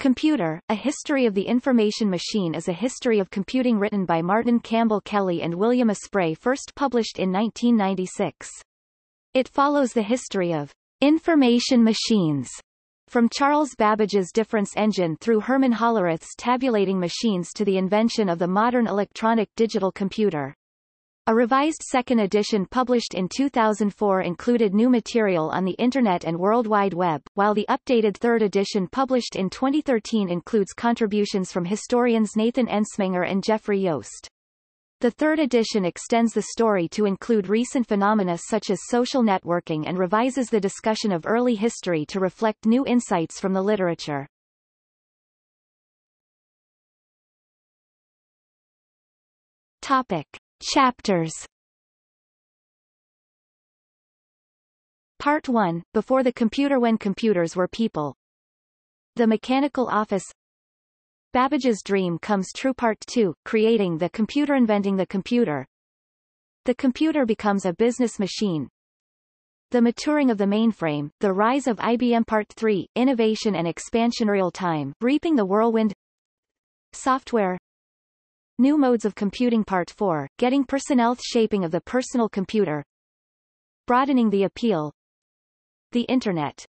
Computer, A History of the Information Machine is a history of computing written by Martin Campbell Kelly and William Aspray first published in 1996. It follows the history of information machines from Charles Babbage's difference engine through Herman Hollerith's tabulating machines to the invention of the modern electronic digital computer. A revised second edition published in 2004 included new material on the Internet and World Wide Web, while the updated third edition published in 2013 includes contributions from historians Nathan Ensmenger and Jeffrey Yost. The third edition extends the story to include recent phenomena such as social networking and revises the discussion of early history to reflect new insights from the literature. Topic. Chapters. Part 1, Before the Computer When Computers Were People. The Mechanical Office. Babbage's Dream Comes True Part 2, Creating the Computer Inventing the Computer. The Computer Becomes a Business Machine. The Maturing of the Mainframe, The Rise of IBM Part 3, Innovation and Expansion Real Time, Reaping the Whirlwind. Software New Modes of Computing Part 4, Getting Personnel Shaping of the Personal Computer Broadening the Appeal The Internet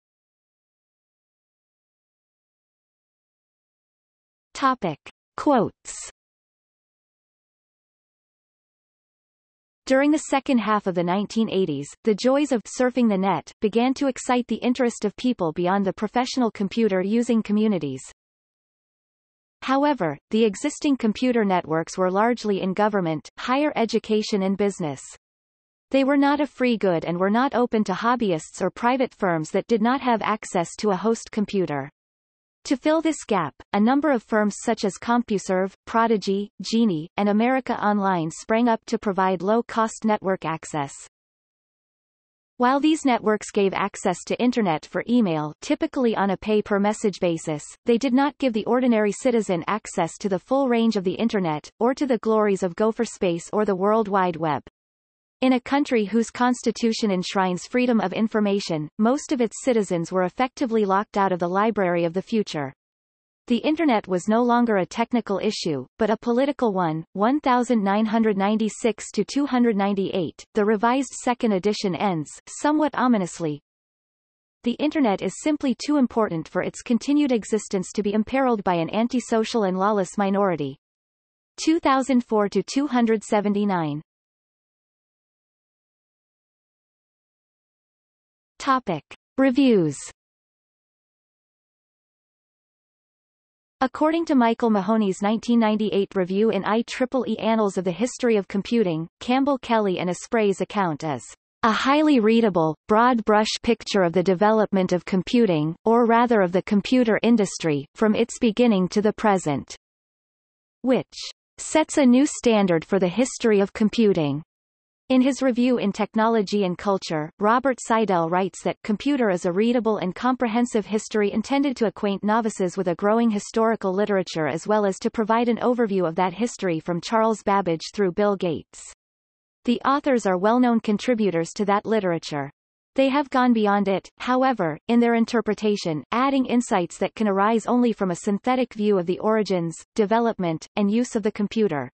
Topic. Quotes During the second half of the 1980s, the joys of surfing the net began to excite the interest of people beyond the professional computer using communities. However, the existing computer networks were largely in government, higher education and business. They were not a free good and were not open to hobbyists or private firms that did not have access to a host computer. To fill this gap, a number of firms such as CompuServe, Prodigy, Genie, and America Online sprang up to provide low-cost network access. While these networks gave access to Internet for email typically on a pay-per-message basis, they did not give the ordinary citizen access to the full range of the Internet, or to the glories of gopherspace or the World Wide Web. In a country whose constitution enshrines freedom of information, most of its citizens were effectively locked out of the library of the future. The Internet was no longer a technical issue, but a political one. 1996 to 298. The revised second edition ends, somewhat ominously. The Internet is simply too important for its continued existence to be imperiled by an antisocial and lawless minority. 2004 to 279. Topic. Reviews According to Michael Mahoney's 1998 review in IEEE Annals of the History of Computing, Campbell Kelly and Aspray's account is a highly readable, broad-brush picture of the development of computing, or rather of the computer industry, from its beginning to the present, which sets a new standard for the history of computing. In his review in Technology and Culture, Robert Seidel writes that Computer is a readable and comprehensive history intended to acquaint novices with a growing historical literature as well as to provide an overview of that history from Charles Babbage through Bill Gates. The authors are well-known contributors to that literature. They have gone beyond it, however, in their interpretation, adding insights that can arise only from a synthetic view of the origins, development, and use of the computer.